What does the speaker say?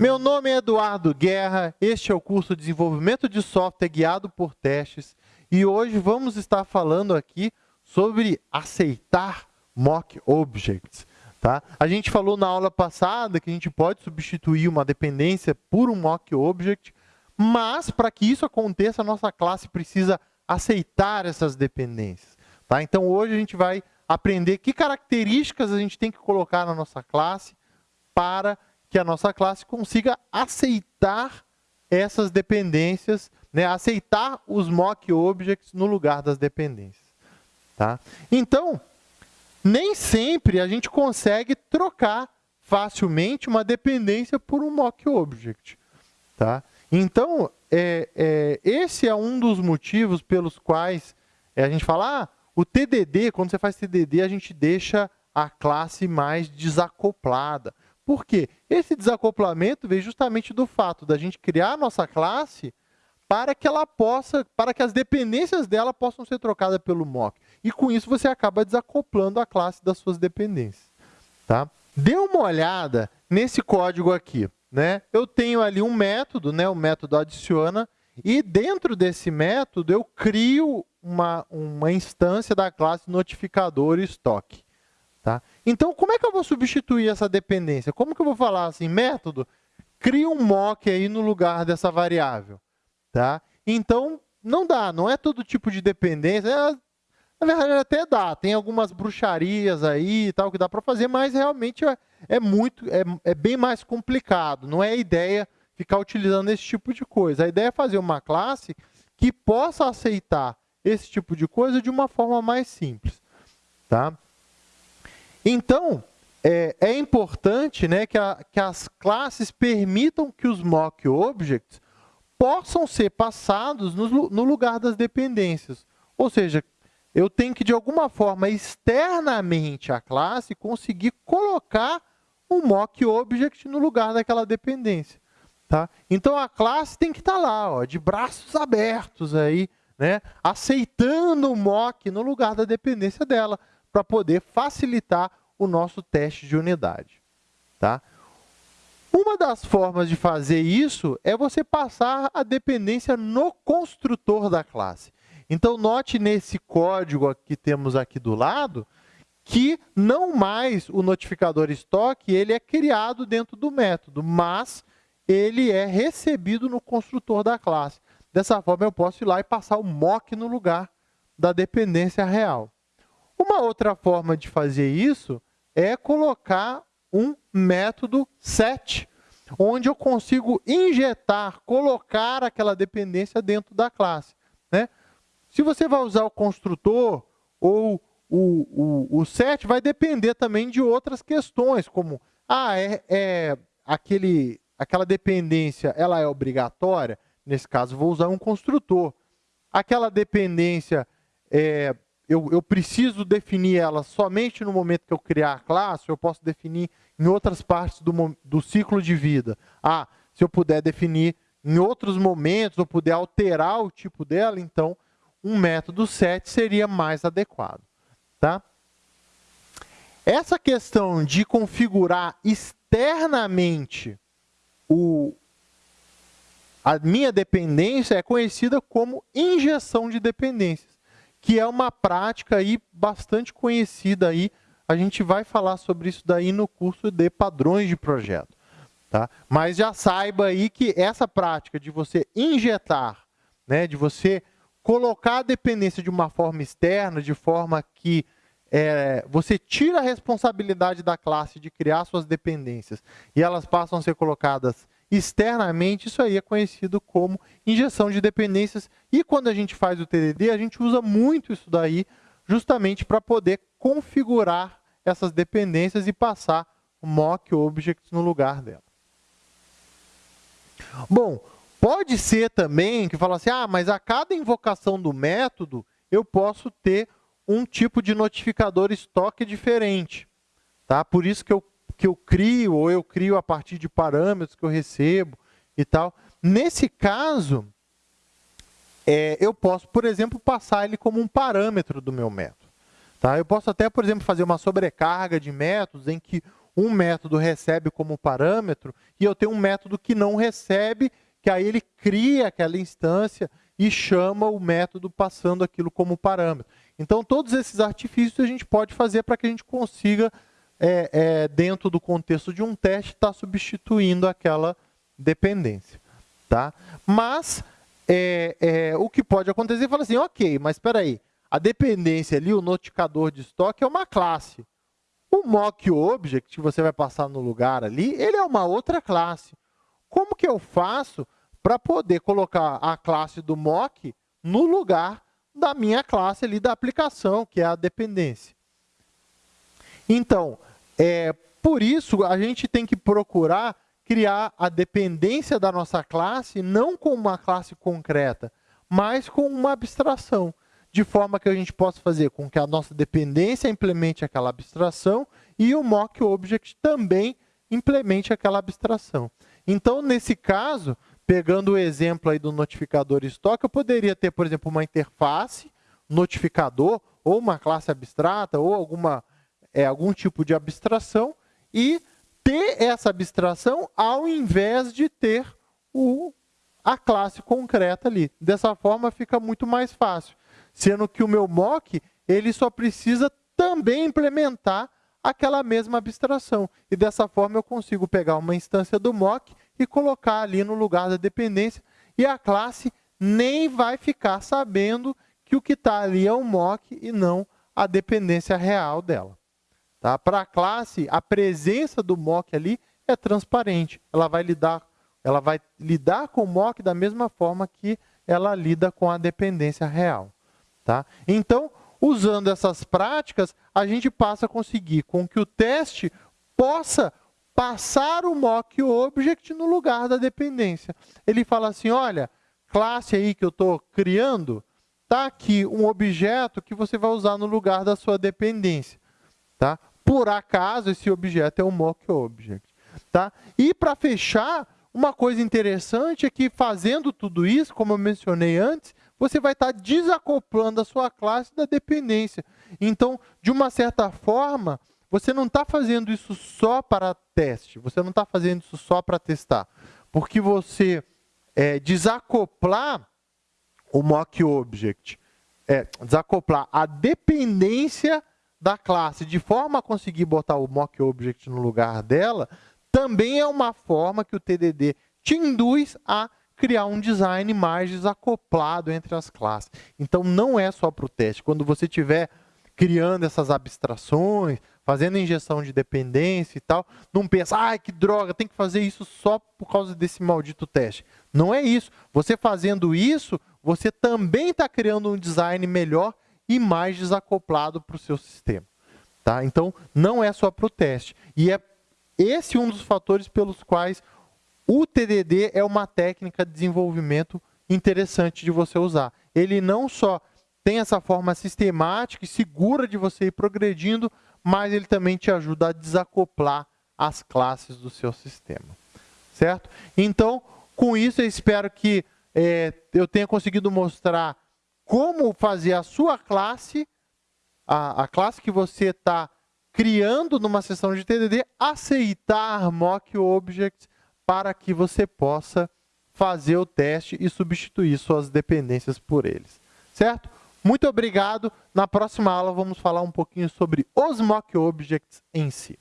Meu nome é Eduardo Guerra, este é o curso de Desenvolvimento de Software Guiado por Testes e hoje vamos estar falando aqui sobre aceitar mock objects. Tá? A gente falou na aula passada que a gente pode substituir uma dependência por um mock object, mas para que isso aconteça, a nossa classe precisa aceitar essas dependências. Tá? Então hoje a gente vai aprender que características a gente tem que colocar na nossa classe para que a nossa classe consiga aceitar essas dependências, né? aceitar os mock objects no lugar das dependências. Tá? Então, nem sempre a gente consegue trocar facilmente uma dependência por um mock object. Tá? Então, é, é, esse é um dos motivos pelos quais é, a gente fala, ah, o TDD, quando você faz TDD, a gente deixa a classe mais desacoplada. Por quê? Esse desacoplamento vem justamente do fato da gente criar a nossa classe para que ela possa, para que as dependências dela possam ser trocadas pelo mock. E com isso você acaba desacoplando a classe das suas dependências. Tá? Dê uma olhada nesse código aqui. Né? Eu tenho ali um método, né? o método adiciona, e dentro desse método eu crio uma, uma instância da classe notificador estoque. Tá? Então, como é que eu vou substituir essa dependência? Como que eu vou falar assim, método, cria um mock aí no lugar dessa variável. Tá? Então, não dá, não é todo tipo de dependência. É, na verdade, até dá, tem algumas bruxarias aí e tal que dá para fazer, mas realmente é, é muito, é, é bem mais complicado. Não é a ideia ficar utilizando esse tipo de coisa. A ideia é fazer uma classe que possa aceitar esse tipo de coisa de uma forma mais simples. Tá? Então, é, é importante né, que, a, que as classes permitam que os mock objects possam ser passados no, no lugar das dependências. Ou seja, eu tenho que, de alguma forma, externamente à classe, conseguir colocar um mock object no lugar daquela dependência. Tá? Então, a classe tem que estar lá, ó, de braços abertos, aí, né, aceitando o mock no lugar da dependência dela, para poder facilitar o nosso teste de unidade. Tá? Uma das formas de fazer isso é você passar a dependência no construtor da classe. Então, note nesse código que temos aqui do lado, que não mais o notificador estoque ele é criado dentro do método, mas ele é recebido no construtor da classe. Dessa forma, eu posso ir lá e passar o mock no lugar da dependência real. Uma outra forma de fazer isso é colocar um método set, onde eu consigo injetar, colocar aquela dependência dentro da classe. Né? Se você vai usar o construtor ou o, o, o set, vai depender também de outras questões, como ah, é, é aquele, aquela dependência ela é obrigatória? Nesse caso, vou usar um construtor. Aquela dependência é, eu, eu preciso definir ela somente no momento que eu criar a classe, eu posso definir em outras partes do, do ciclo de vida. Ah, se eu puder definir em outros momentos, ou puder alterar o tipo dela, então um método set seria mais adequado. Tá? Essa questão de configurar externamente o, a minha dependência é conhecida como injeção de dependências que é uma prática aí bastante conhecida aí. A gente vai falar sobre isso daí no curso de padrões de projeto. Tá? Mas já saiba aí que essa prática de você injetar, né, de você colocar a dependência de uma forma externa, de forma que é, você tira a responsabilidade da classe de criar suas dependências e elas passam a ser colocadas externamente, isso aí é conhecido como injeção de dependências. E quando a gente faz o TDD, a gente usa muito isso daí, justamente para poder configurar essas dependências e passar mock objects no lugar dela. Bom, pode ser também que fala assim, ah, mas a cada invocação do método, eu posso ter um tipo de notificador estoque diferente. Tá? Por isso que eu que eu crio, ou eu crio a partir de parâmetros que eu recebo e tal. Nesse caso, é, eu posso, por exemplo, passar ele como um parâmetro do meu método. Tá? Eu posso até, por exemplo, fazer uma sobrecarga de métodos em que um método recebe como parâmetro e eu tenho um método que não recebe, que aí ele cria aquela instância e chama o método passando aquilo como parâmetro. Então, todos esses artifícios a gente pode fazer para que a gente consiga, é, é, dentro do contexto de um teste, estar tá substituindo aquela dependência. Tá? Mas, é, é o que pode acontecer é falar assim, ok, mas espera aí, a dependência ali, o notificador de estoque é uma classe. O mock object que você vai passar no lugar ali, ele é uma outra classe. Como que eu faço para poder colocar a classe do mock no lugar da minha classe ali da aplicação, que é a dependência? Então, é, por isso, a gente tem que procurar criar a dependência da nossa classe não com uma classe concreta, mas com uma abstração de forma que a gente possa fazer com que a nossa dependência implemente aquela abstração e o mock object também implemente aquela abstração. Então, nesse caso, pegando o exemplo aí do notificador estoque, eu poderia ter, por exemplo, uma interface, notificador, ou uma classe abstrata, ou alguma, é, algum tipo de abstração, e ter essa abstração ao invés de ter o, a classe concreta ali. Dessa forma, fica muito mais fácil sendo que o meu mock ele só precisa também implementar aquela mesma abstração. E dessa forma eu consigo pegar uma instância do mock e colocar ali no lugar da dependência e a classe nem vai ficar sabendo que o que está ali é um mock e não a dependência real dela. Tá? Para a classe, a presença do mock ali é transparente. Ela vai lidar, ela vai lidar com o mock da mesma forma que ela lida com a dependência real. Tá? Então, usando essas práticas, a gente passa a conseguir com que o teste possa passar o mock object no lugar da dependência. Ele fala assim, olha, classe aí que eu estou criando, está aqui um objeto que você vai usar no lugar da sua dependência. Tá? Por acaso, esse objeto é um mock object. Tá? E para fechar, uma coisa interessante é que fazendo tudo isso, como eu mencionei antes, você vai estar desacoplando a sua classe da dependência. Então, de uma certa forma, você não está fazendo isso só para teste, você não está fazendo isso só para testar. Porque você é, desacoplar o mock object, é, desacoplar a dependência da classe de forma a conseguir botar o mock object no lugar dela, também é uma forma que o TDD te induz a criar um design mais desacoplado entre as classes. Então, não é só para o teste. Quando você estiver criando essas abstrações, fazendo injeção de dependência e tal, não pensa, ai, que droga, tem que fazer isso só por causa desse maldito teste. Não é isso. Você fazendo isso, você também está criando um design melhor e mais desacoplado para o seu sistema. Tá? Então, não é só para o teste. E é esse um dos fatores pelos quais o TDD é uma técnica de desenvolvimento interessante de você usar. Ele não só tem essa forma sistemática e segura de você ir progredindo, mas ele também te ajuda a desacoplar as classes do seu sistema. Certo? Então, com isso, eu espero que é, eu tenha conseguido mostrar como fazer a sua classe, a, a classe que você está criando numa sessão de TDD, aceitar mock objects para que você possa fazer o teste e substituir suas dependências por eles. Certo? Muito obrigado. Na próxima aula vamos falar um pouquinho sobre os mock objects em si.